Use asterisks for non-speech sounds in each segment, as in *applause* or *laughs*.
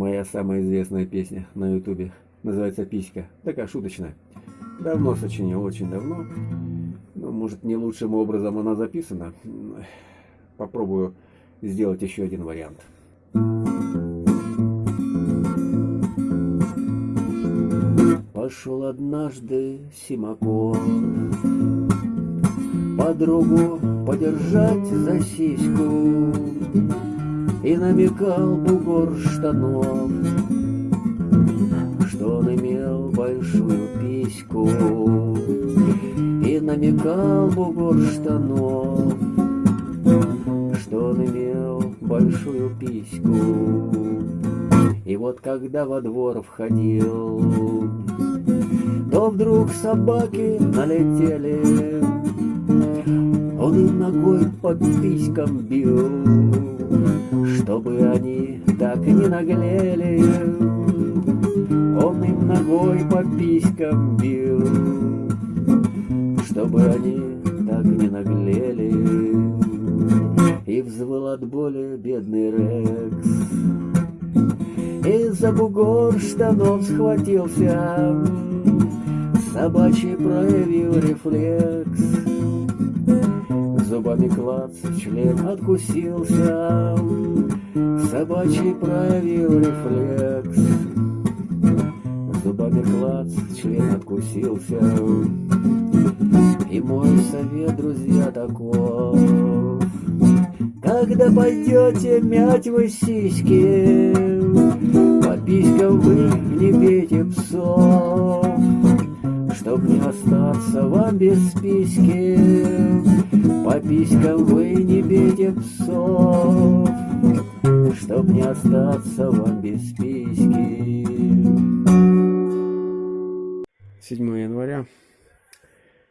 моя самая известная песня на ютубе. Называется «Писька». Такая шуточная. Давно сочинил, очень давно. Ну, может, не лучшим образом она записана. Попробую сделать еще один вариант. Пошел однажды Симаков Подругу подержать за сиську И намекал бугор штанов Что он имел большую письку. И намекал бугор штанов Что он имел большую письку. И вот когда во двор входил То вдруг собаки налетели Он ногой по писькам бил Чтобы они так не наглели. Он им ногой по писькам бил Чтобы они так не наглели. И взвыл от боли бедный Рекс. И за бугор штанов схватился Собачий проявил рефлекс Зубами клац, член откусился. Собачий проявил рефлекс. Зубами клац, член откусился. И мой совет, друзья, таков. Когда пойдете мять вы сиськи По писькам вы не бейте псов Чтоб не остаться вам без списки По писькам вы не бейте псов Чтоб не остаться вам без списки 7 января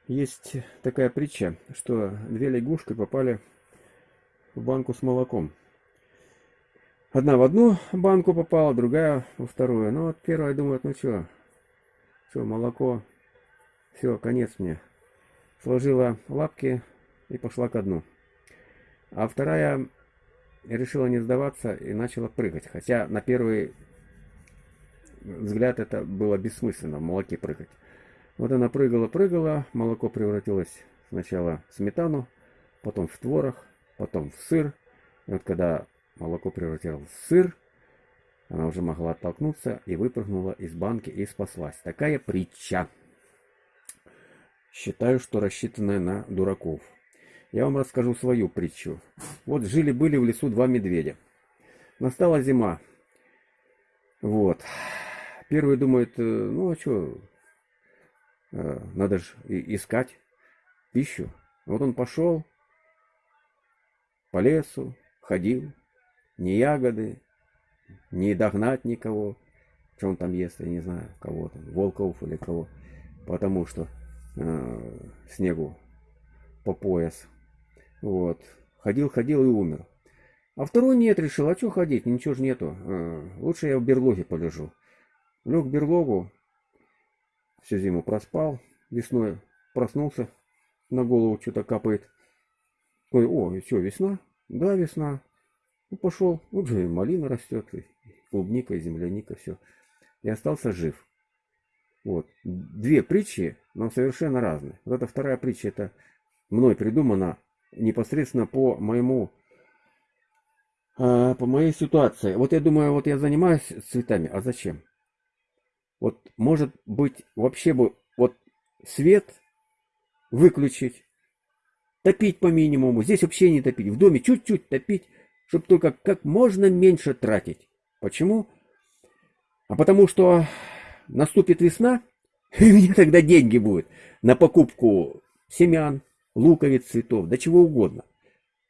есть такая притча, что две лягушки попали в банку с молоком. Одна в одну банку попала, другая во вторую. Ну вот первая думает, ну что, что, молоко все, конец мне. Сложила лапки и пошла ко дну. А вторая решила не сдаваться и начала прыгать. Хотя на первый взгляд это было бессмысленно, в молоке прыгать. Вот она прыгала-прыгала, молоко превратилось сначала в сметану, потом в творог, потом в сыр. И вот когда молоко превратилось в сыр, она уже могла оттолкнуться и выпрыгнула из банки и спаслась. Такая притча. Считаю, что рассчитанная на дураков. Я вам расскажу свою притчу. Вот жили-были в лесу два медведя. Настала зима. Вот. Первый думает, э, ну а что, э, надо же искать пищу. Вот он пошел по лесу, ходил, ни ягоды, не догнать никого. Что он там ест, я не знаю, кого там, волков или кого. Потому что снегу по пояс. Вот. Ходил, ходил и умер. А второй нет, решил, а что ходить, ничего же нету. Э, лучше я в берлоге полежу. Лег в берлогу, всю зиму проспал, весной проснулся, на голову что-то капает. Ой, о, и что, весна? Да, весна. Ну, пошел, вот малина растет, и клубника, и земляника, все. И остался жив. Вот. Две притчи, но совершенно разные. Вот эта вторая притча, это мной придумана непосредственно по моему а, по моей ситуации. Вот я думаю, вот я занимаюсь цветами, а зачем? Вот может быть вообще бы вот свет выключить, топить по минимуму, здесь вообще не топить, в доме чуть-чуть топить, чтобы только как можно меньше тратить. Почему? А потому что наступит весна, *laughs* и у меня тогда деньги будут на покупку семян, луковиц, цветов, да чего угодно.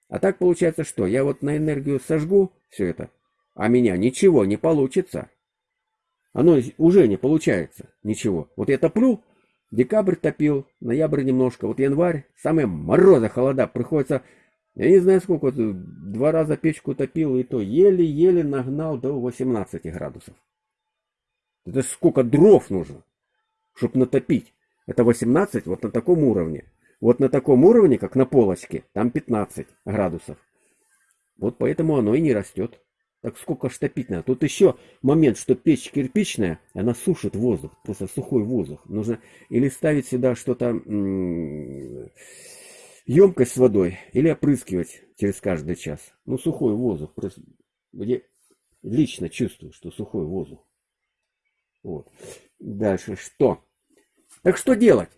А так получается что? Я вот на энергию сожгу все это, а меня ничего не получится. Оно уже не получается ничего. Вот я топлю, декабрь топил, ноябрь немножко, вот январь, самые морозы, холода, приходится, я не знаю сколько, два раза печку топил, и то еле-еле нагнал до 18 градусов. Это сколько дров нужно, чтобы натопить. Это 18 вот на таком уровне. Вот на таком уровне, как на полочке, там 15 градусов. Вот поэтому оно и не растет. Так сколько ж топить надо? Тут еще момент, что печь кирпичная, она сушит воздух, просто сухой воздух. Нужно или ставить сюда что-то, емкость с водой, или опрыскивать через каждый час. Ну, сухой воздух. Я лично чувствую, что сухой воздух. Вот. Дальше что? Так что делать?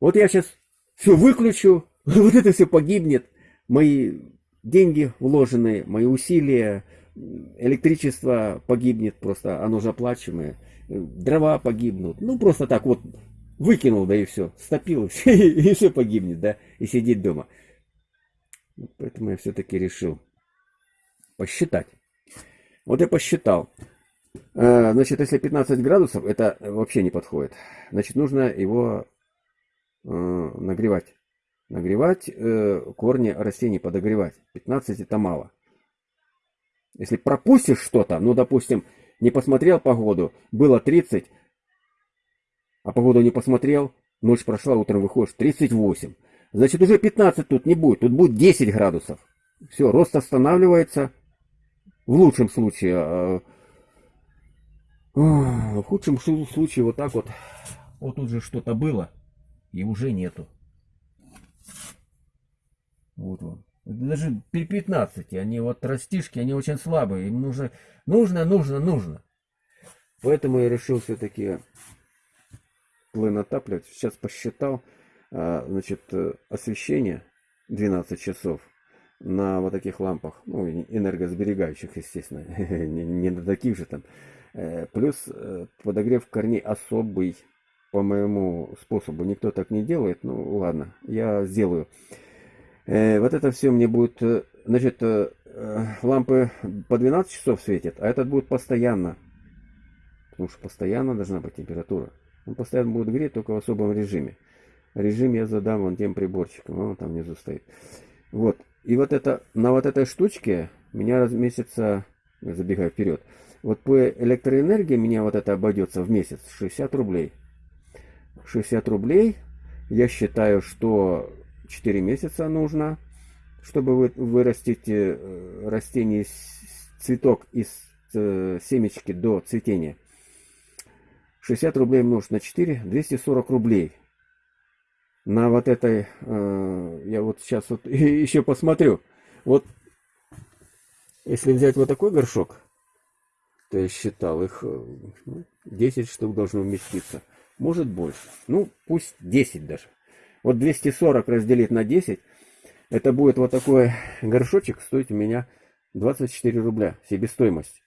Вот я сейчас все выключу, *laughs* вот это все погибнет. Мои деньги вложенные, мои усилия, электричество погибнет просто, оно же оплачиваемое, дрова погибнут. Ну, просто так вот выкинул, да и все, стопил, *laughs* и все, и все погибнет, да, и сидеть дома. Поэтому я все-таки решил посчитать. Вот я посчитал. Э, значит, если 15 градусов, это вообще не подходит. Значит, нужно его э, нагревать нагревать, э, корни растений подогревать. 15 это мало. Если пропустишь что-то, ну, допустим, не посмотрел погоду, было 30, а погоду не посмотрел, ночь прошла, утром выходишь, 38. Значит, уже 15 тут не будет, тут будет 10 градусов. Все, рост останавливается. В лучшем случае, в худшем случае вот так вот, вот тут же что-то было, и уже нету. Вот он. Даже при 15 они вот растишки, они очень слабые. Им нужно, нужно, нужно, нужно. Поэтому я решил все-таки плын отапливать. Сейчас посчитал, а, значит, освещение 12 часов на вот таких лампах, ну, энергосберегающих, естественно, *laughs* не на таких же там. Э, плюс э, подогрев корней особый, по моему способу. Никто так не делает, ну ладно, я сделаю. Э, вот это все мне будет, значит, лампы по 12 часов светят, а этот будет постоянно. Потому что постоянно должна быть температура. Он постоянно будет греть, только в особом режиме. Режим я задам вон тем приборчиком, он там внизу стоит. Вот. И вот это, на вот этой штучке меня раз месяца, забегаю вперед, вот по электроэнергии меня вот это обойдется в месяц 60 рублей. 60 рублей. Я считаю, что 4 месяца нужно, чтобы вы, вырастить э, растение, цветок из э, семечки до цветения. 60 рублей умножить на 4, 240 рублей. На вот этой, э, я вот сейчас вот *laughs* еще посмотрю. Вот, если взять вот такой горшок, то я считал, их 10 ну, штук должно вместиться. Может больше. Ну, пусть 10 даже. Вот 240 разделить на 10, это будет вот такой горшочек стоить у меня 24 рубля себестоимость.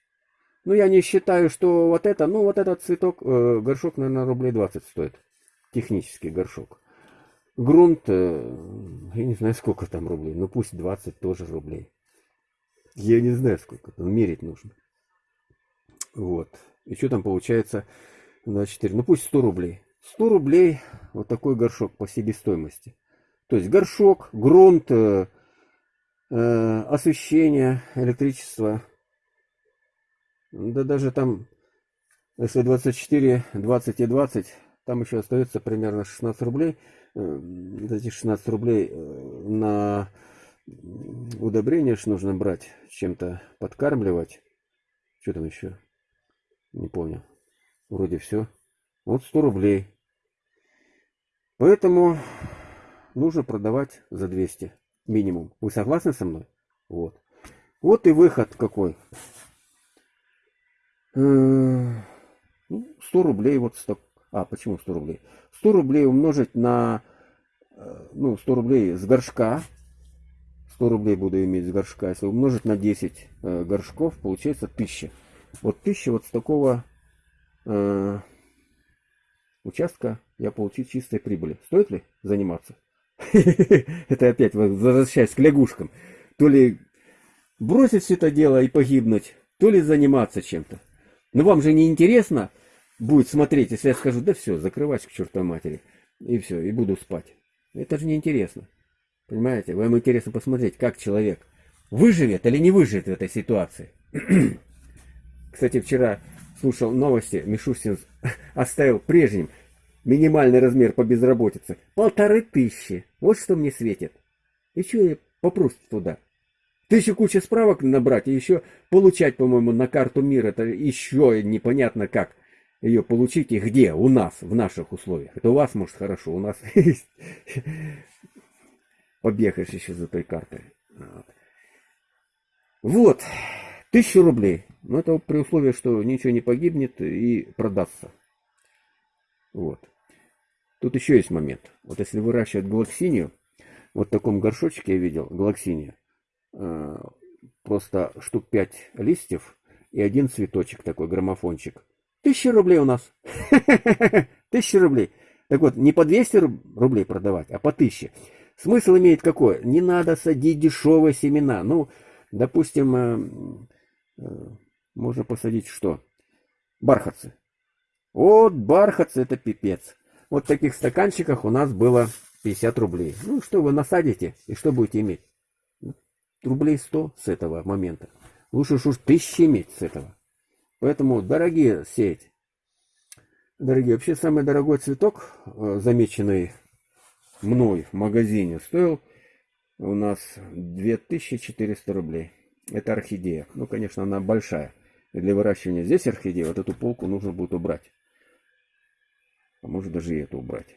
Ну, я не считаю, что вот это, ну, вот этот цветок, э, горшок, наверное, рублей 20 стоит. Технический горшок. Грунт, э, я не знаю, сколько там рублей, ну, пусть 20 тоже рублей. Я не знаю, сколько там, мерить нужно. Вот. И что там получается? 24, ну, пусть 100 рублей. 100 рублей вот такой горшок по себестоимости. То есть горшок, грунт, э, э, освещение, электричество. Да даже там, если 24, 20 и 20, там еще остается примерно 16 рублей. Э, эти 16 рублей э, на удобрение ж нужно брать, чем-то подкармливать. Что там еще? Не помню. Вроде все. Вот 100 рублей. Поэтому нужно продавать за 200 минимум. Вы согласны со мной? Вот. Вот и выход какой. 100 э, ну, рублей вот сток. А, почему 100 рублей? 100 рублей умножить на, э, ну, 100 рублей с горшка. 100 рублей буду иметь с горшка. Если умножить на 10 э, горшков, получается 1000. Вот 1000 вот с такого участка я получу чистой прибыли. Стоит ли заниматься? *laughs* Это опять возвращаясь к лягушкам. То ли бросить все это дело и погибнуть, то ли заниматься чем-то. Но вам же не интересно будет смотреть, если я скажу, да все, закрывать к чертовой матери. И все, и буду спать. Это же не интересно. Понимаете? Вам интересно посмотреть, как человек выживет или не выживет в этой ситуации. *clears throat* Кстати, вчера слушал новости, Мишустин *laughs* оставил прежним минимальный размер по безработице. Полторы тысячи. Вот что мне светит. И что я попрусь туда? Тысячу куча справок набрать и еще получать, по-моему, на карту мира. Это еще непонятно как ее получить и где. У нас, в наших условиях. Это у вас, может, хорошо. У нас *laughs* побегаешь еще за той картой. Вот. Тысячу рублей. Но это при условии, что ничего не погибнет и продастся. Вот. Тут еще есть момент. Вот если выращивать галаксинию, вот в таком горшочке я видел галаксиния, э, просто штук 5 листьев и один цветочек такой, граммофончик. Тысяча рублей у нас. *laughs* Тысяча рублей. Так вот, не по 200 рублей продавать, а по 1000. Смысл имеет какой? Не надо садить дешевые семена. Ну, допустим, э, можно посадить что? Бархатцы. Вот бархатцы это пипец. Вот в таких стаканчиках у нас было 50 рублей. Ну, что вы насадите и что будете иметь? Рублей 100 с этого момента. Лучше уж тысячи иметь с этого. Поэтому, дорогие сеть, дорогие, вообще самый дорогой цветок, э, замеченный мной в магазине, стоил у нас 2400 рублей. Это орхидея. Ну, конечно, она большая. Для выращивания здесь орхидеи вот эту полку нужно будет убрать. А может даже и эту убрать.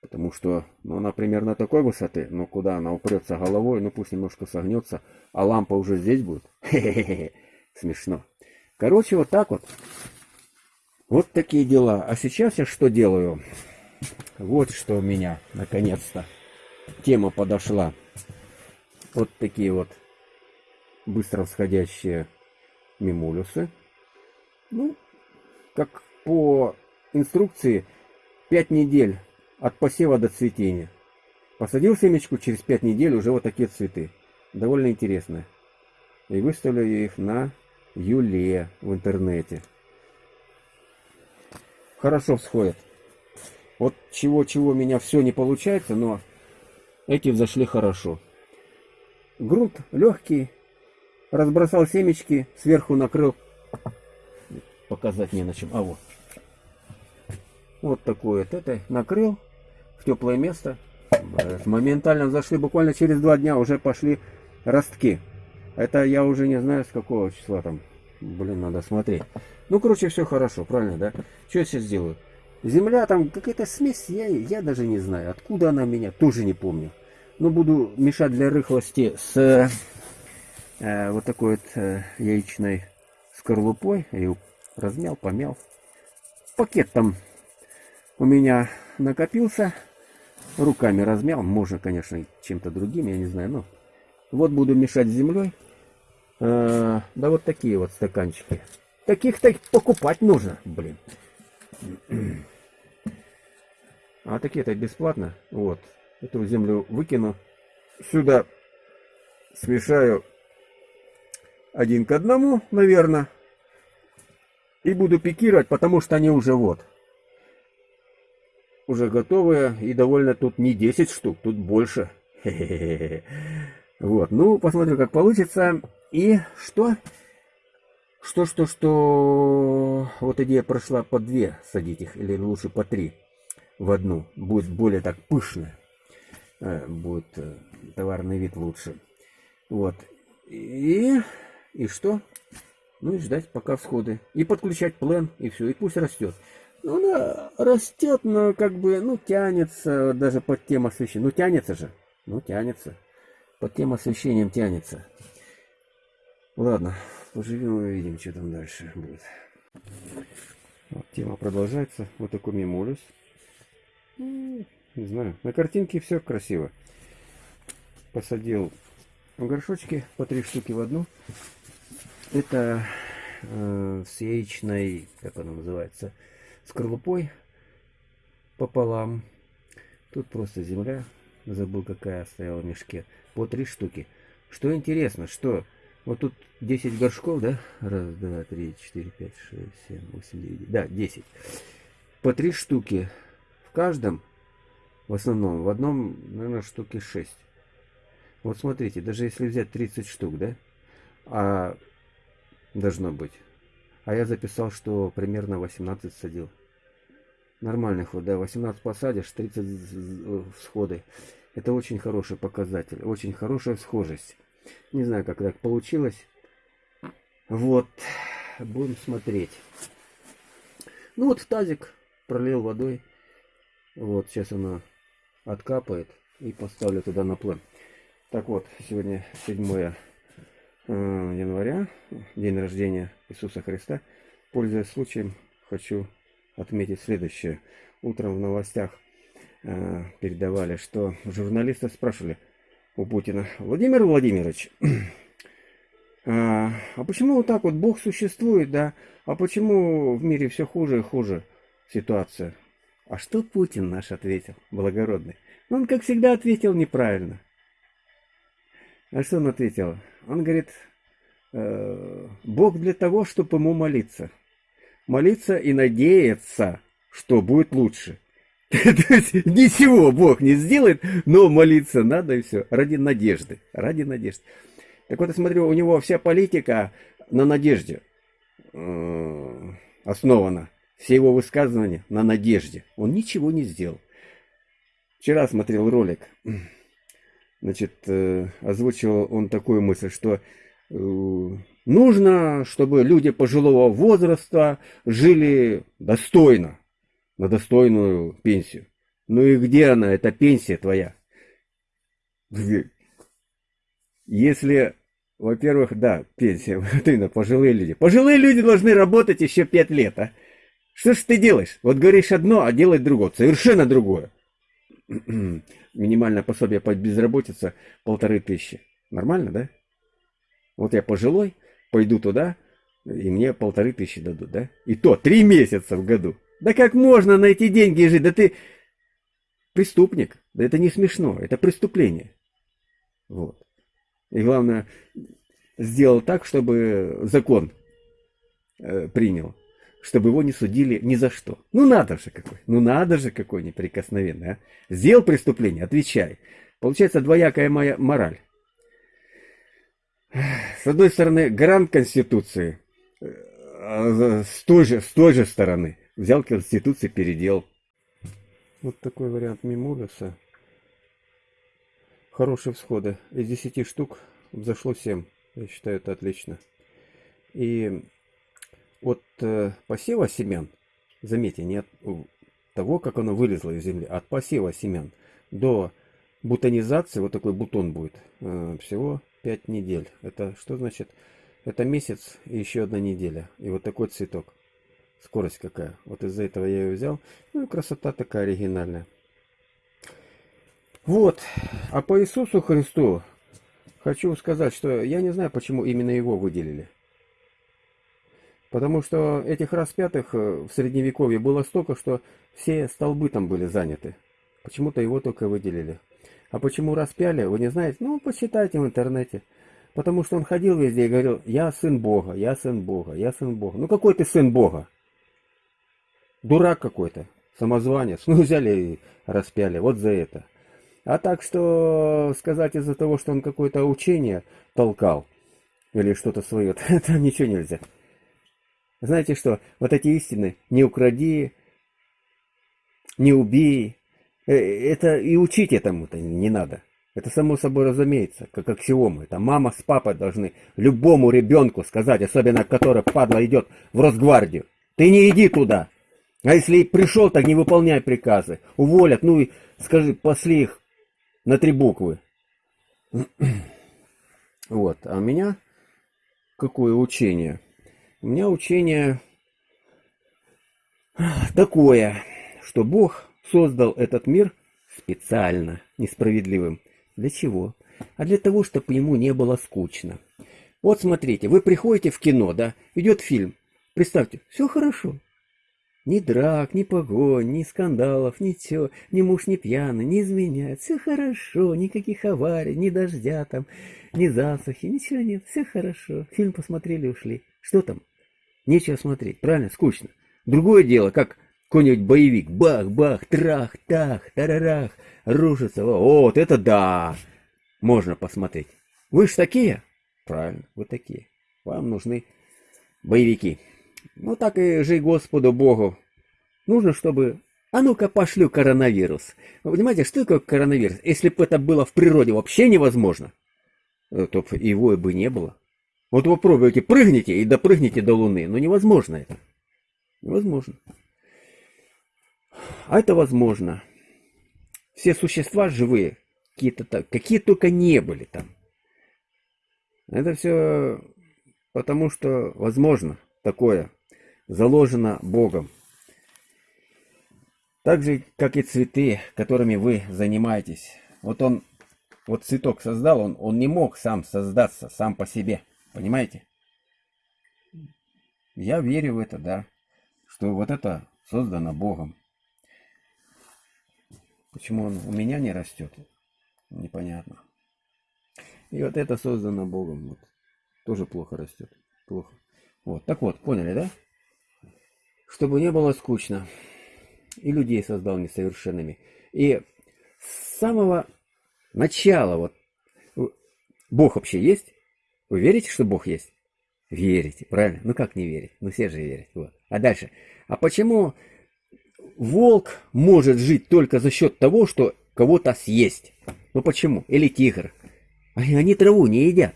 Потому что ну, она примерно такой высоты, но куда она упрется головой, ну пусть немножко согнется, а лампа уже здесь будет. Хе-хе-хе, смешно. Короче, вот так вот. Вот такие дела. А сейчас я что делаю? Вот что у меня, наконец-то, тема подошла. Вот такие вот быстро всходящие мимулюсы. Ну, как по инструкции 5 недель от посева до цветения. Посадил семечку, через 5 недель уже вот такие цветы. Довольно интересно. И выставлю их на Юле в интернете. Хорошо всходят. Вот чего-чего меня все не получается, но эти взошли хорошо. Грунт легкий. Разбросал семечки, сверху накрыл. Показать не на чем. А вот. Вот такое вот это накрыл в теплое место. Моментально зашли, буквально через два дня уже пошли ростки. Это я уже не знаю с какого числа там. Блин, надо смотреть. Ну, короче, все хорошо, правильно, да? Что я сейчас сделаю? Земля там какая-то смесь, я, я даже не знаю. Откуда она меня, тоже не помню. Но буду мешать для рыхлости с э, вот такой вот э, яичной скорлупой. Я ее размял, помял. Пакет там у меня накопился. Руками размял. Можно, конечно, чем-то другим, я не знаю. Но вот буду мешать с землей. А, да вот такие вот стаканчики. Таких-то покупать нужно, блин. А такие-то бесплатно. Вот. Эту землю выкину. Сюда смешаю один к одному, наверное. И буду пикировать, потому что они уже вот уже готовые. И довольно тут не 10 штук, тут больше. *laughs* Вот, ну, посмотрим, как получится. И что? Что, что, что... Вот идея прошла по две садить их, или лучше по три в одну. Будет более так пышно. Э, будет э, товарный вид лучше. Вот. И... И что? Ну и ждать пока всходы. И подключать плен, и все. И пусть растет. Ну, она растет, но как бы, ну, тянется, даже под тем освещением. Ну, тянется же. Ну, тянется. Под тем освещением тянется. Ладно, поживем и увидим, что там дальше будет. Вот, тема продолжается. Вот такой мимулюс. Не знаю, на картинке все красиво. Посадил горшочки по три штуки в одну. Это э, с яичной, как она называется, скорлупой пополам. Тут просто земля, забыл какая стояла в мешке, по три штуки. Что интересно, что вот тут 10 горшков, да? Раз, два, три, четыре, пять, шесть, семь, восемь, девять. Да, 10. По три штуки в каждом, в основном, в одном, наверное, штуки 6. Вот смотрите, даже если взять 30 штук, да? А должно быть. А я записал, что примерно 18 садил. Нормальный ход, да, 18 посадишь, 30 всходы. Это очень хороший показатель, очень хорошая схожесть. Не знаю, как так получилось. Вот, будем смотреть. Ну вот в тазик пролил водой. Вот, сейчас она откапает и поставлю туда на план. Так вот, сегодня 7 э, января, день рождения Иисуса Христа. Пользуясь случаем, хочу отметить следующее. Утром в новостях э, передавали, что журналисты спрашивали у Путина, Владимир Владимирович, а, *clears throat* а почему вот так вот Бог существует, да? А почему в мире все хуже и хуже ситуация? А что Путин наш ответил, благородный? Он, как всегда, ответил неправильно. А что он ответил? Он говорит, э, Бог для того, чтобы ему молиться. Молиться и надеяться, что будет лучше. *laughs* То есть ничего Бог не сделает, но молиться надо и все. Ради надежды. Ради надежды. Так вот, я смотрю, у него вся политика на надежде э, основана. Все его высказывания на надежде. Он ничего не сделал. Вчера смотрел ролик значит, э, озвучил он такую мысль, что э, нужно, чтобы люди пожилого возраста жили достойно, на достойную пенсию. Ну и где она, эта пенсия твоя? Если, во-первых, да, пенсия, *laughs* вот именно, пожилые люди. Пожилые люди должны работать еще пять лет, а? Что ж ты делаешь? Вот говоришь одно, а делать другое, совершенно другое. *clears throat* минимальное пособие по безработице полторы тысячи. Нормально, да? Вот я пожилой, пойду туда, и мне полторы тысячи дадут, да? И то три месяца в году. Да как можно на эти деньги жить? Да ты преступник. Да это не смешно, это преступление. Вот. И главное, сделал так, чтобы закон э, принял чтобы его не судили ни за что. Ну надо же какой, ну надо же какой неприкосновенный, а. Сделал преступление, отвечай. Получается двоякая моя мораль. С одной стороны, гарант Конституции, а с той же, с той же стороны взял Конституцию, передел. Вот такой вариант Мимулиса. Хорошие всходы. Из 10 штук взошло 7. Я считаю, это отлично. И от э, посева семян, заметьте, не от того, как оно вылезло из земли, а от посева семян до бутонизации, вот такой бутон будет, э, всего 5 недель. Это что значит? Это месяц и еще одна неделя. И вот такой цветок. Скорость какая. Вот из-за этого я ее взял. Ну и красота такая оригинальная. Вот. А по Иисусу Христу хочу сказать, что я не знаю, почему именно его выделили. Потому что этих распятых э, в средневековье было столько, что все столбы там были заняты. Почему-то его только выделили. А почему распяли, вы не знаете? Ну, почитайте в интернете. Потому что он ходил везде и говорил, я сын Бога, я сын Бога, я сын Бога. Ну какой ты сын Бога? Дурак какой-то, самозванец. *laughs* Ну взяли и распяли, вот за это. А так что сказать из-за того, что он какое-то учение толкал, или что-то свое, это *laughs* ничего нельзя. Знаете что, вот эти истины, не укради, не убей, э, это и учить этому-то не надо. Это само собой разумеется, как аксиома. Это мама с папой должны любому ребенку сказать, особенно который, падла, идет в Росгвардию. Ты не иди туда. А если и пришел, так не выполняй приказы. Уволят, ну и скажи, посли их на три буквы. *clears throat* Вот, а у меня какое учение? У меня учение такое, что Бог создал этот мир специально несправедливым. Для чего? А для того, чтобы ему не было скучно. Вот смотрите, вы приходите в кино, да, идет фильм. Представьте, все хорошо. Ни драк, ни погонь, ни скандалов, ничего, ни муж не пьяный, не изменяет. Все хорошо, никаких аварий, ни дождя там, ни засухи, ничего нет, все хорошо. Фильм посмотрели, ушли. Что там? Нечего смотреть, правильно? Скучно. Другое дело, как какой-нибудь боевик. Бах-бах, трах-тах, тарарах, рушится. Вот это да! Можно посмотреть. Вы ж такие? Правильно, вы такие. Вам нужны боевики. Ну так и жи Господу Богу. Нужно, чтобы... А ну-ка пошлю коронавирус. Вы понимаете, что такое коронавирус? Если бы это было в природе вообще невозможно. э, то его бы не было. Вот вы пробуете, прыгните и допрыгните до Луны. Но невозможно это. Невозможно. А это возможно. Все существа живые, какие-то так, какие только не были там. Это все потому, что возможно такое, заложено Богом. Так же, как и цветы, которыми вы занимаетесь. Вот он, вот цветок создал, он, он не мог сам создаться, сам по себе. Понимаете? Я верю в это, да. Что вот это создано Богом. Почему он у меня не растет? Непонятно. И вот это создано Богом. Вот. Тоже плохо растет. Плохо. Вот. Так вот, поняли, да? Чтобы не было скучно. И людей создал несовершенными. И с самого начала, вот, Бог вообще есть? Вы верите, что Бог есть? Верите, правильно? Ну как не верить? Ну все же верят. Вот. А дальше. А почему волк может жить только за счет того, что кого-то съесть? Ну почему? Или тигр? Они, траву не едят.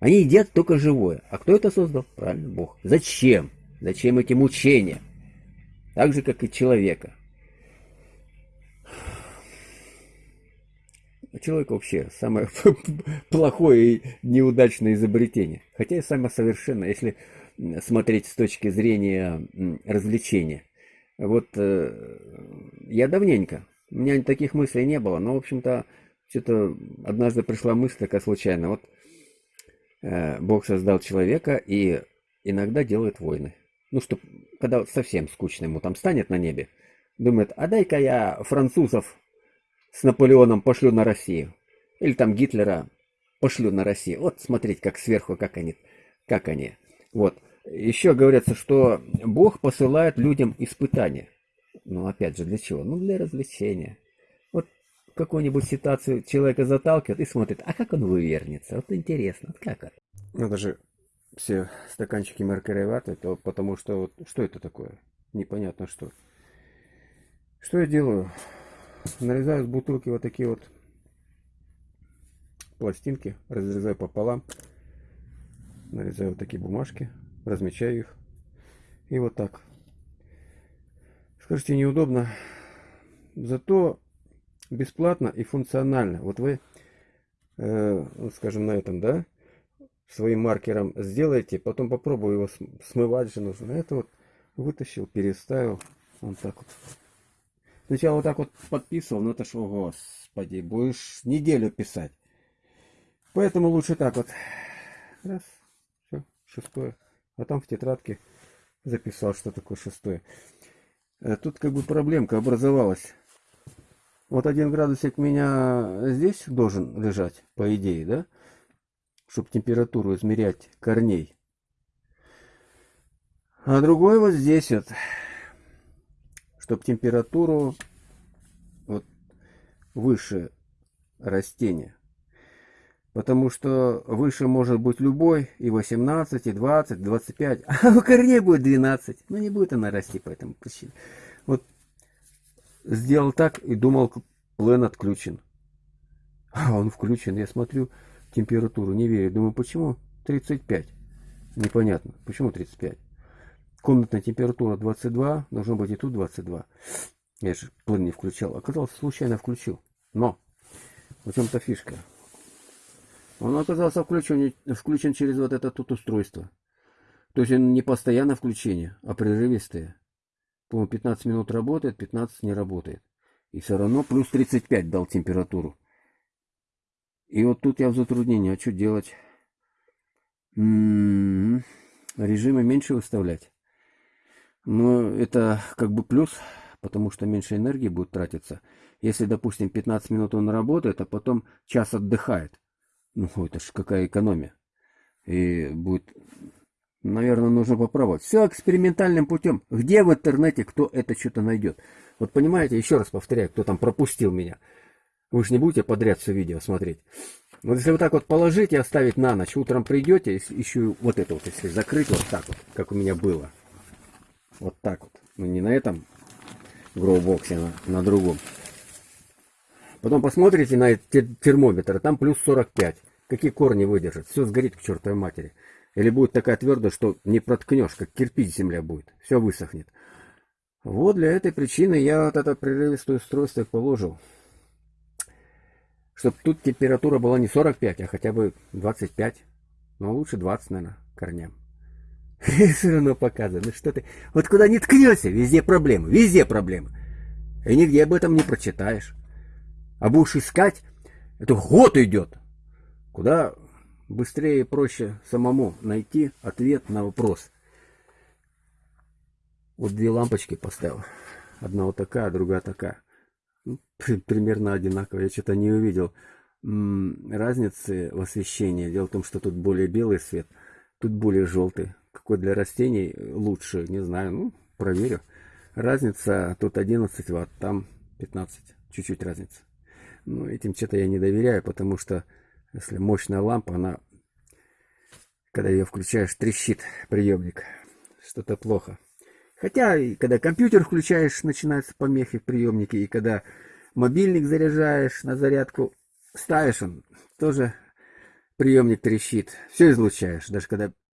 Они едят только живое. А кто это создал? Правильно, Бог. Зачем? Зачем эти мучения? Так же, как и человека. Человек вообще самое *laughs* плохое и неудачное изобретение. Хотя и самое совершенное, если смотреть с точки зрения развлечения. Вот э, я давненько, у меня таких мыслей не было, но, в общем-то, что-то однажды пришла мысль такая случайно. Вот э, Бог создал человека и иногда делает войны. Ну, что, когда совсем скучно ему там станет на небе, думает, а дай-ка я французов с Наполеоном пошлю на Россию. Или там Гитлера пошлю на Россию. Вот смотреть, как сверху, как они, как они. Вот. Еще говорится, что Бог посылает людям испытания. Ну, опять же, для чего? Ну, для развлечения. Вот какую-нибудь ситуацию человека заталкивает и смотрит, а как он вывернется? Вот интересно, вот как это? Ну, даже все стаканчики маркереваты, то потому что, вот, что это такое? Непонятно что. Что я делаю? Нарезаю с бутылки вот такие вот пластинки, разрезаю пополам, нарезаю вот такие бумажки, размечаю их. И вот так. Скажите, неудобно. Зато бесплатно и функционально. Вот вы, э, ну, скажем, на этом, да, своим маркером сделаете, потом попробую его смывать же нужно. Это вот вытащил, переставил. Вот так вот. Сначала вот так вот подписывал, ну это ж, о господи, будешь неделю писать. Поэтому лучше так вот. Раз, все, шестое а там в тетрадке записал, что такое шестое. Э, тут как бы проблемка образовалась. Вот один градусик меня здесь должен лежать, по идее, да? Чтобы температуру измерять корней. А другой вот здесь вот. Чтобы температуру вот выше растения. Потому что выше может быть любой, и 18, и 20, 25, *laughs* а у корней будет 12. Ну не будет она расти по этому причине. Вот сделал так и думал, плен отключен. А он включен, я смотрю температуру, не верю. Думаю, почему 35? Непонятно, почему 35? Комнатная температура 22, должно быть и тут 22. Я же плен не включал. Оказалось, случайно включил. Но, в чем-то фишка. Он оказался включен, включен через вот это тут устройство. То есть он не постоянно включение, а прерывистое. По-моему, 15 минут работает, 15 не работает. И все равно плюс 35 дал температуру. И вот тут я в затруднении. А что делать? М -м -м, режимы меньше выставлять. Но это как бы плюс, потому что меньше энергии будет тратиться. Если, допустим, 15 минут он работает, а потом час отдыхает. Ну, это ж какая экономия. И будет, наверное, нужно попробовать. Все экспериментальным путем. Где в интернете кто это что-то найдет? Вот понимаете, еще раз повторяю, кто там пропустил меня. Вы же не будете подряд все видео смотреть. Вот если вот так вот положить и оставить на ночь, утром придете, еще вот это вот, если закрыть вот так вот, как у меня было. Вот так вот. Ну не на этом гроубоксе, а на, на другом. Потом посмотрите на термометр, там плюс 45. Какие корни выдержат? Все сгорит к чертовой матери. Или будет такая твердая, что не проткнешь, как кирпич земля будет. Все высохнет. Вот для этой причины я вот это прерывистое устройство положил. Чтобы тут температура была не 45, а хотя бы 25. Но лучше 20, наверное, корням. *laughs* Все равно показывает. Ну что ты... Вот куда не ткнешься, везде проблемы. Везде проблемы. И нигде об этом не прочитаешь. А будешь искать, это год идет. Куда быстрее и проще самому найти ответ на вопрос. Вот две лампочки поставил. Одна вот такая, другая такая. Ну, примерно одинаковые. Я что-то не увидел разницы в освещении. Дело в том, что тут более белый свет, тут более желтый. Какой для растений лучше, не знаю. Ну, проверю. Разница тут 11 ватт, там 15. Чуть-чуть разница. Но этим что-то я не доверяю, потому что если мощная лампа, она, когда ее включаешь, трещит приемник. Что-то плохо. Хотя, когда компьютер включаешь, начинаются помехи в приемнике. И когда мобильник заряжаешь на зарядку, ставишь он, тоже приемник трещит. Все излучаешь. Даже когда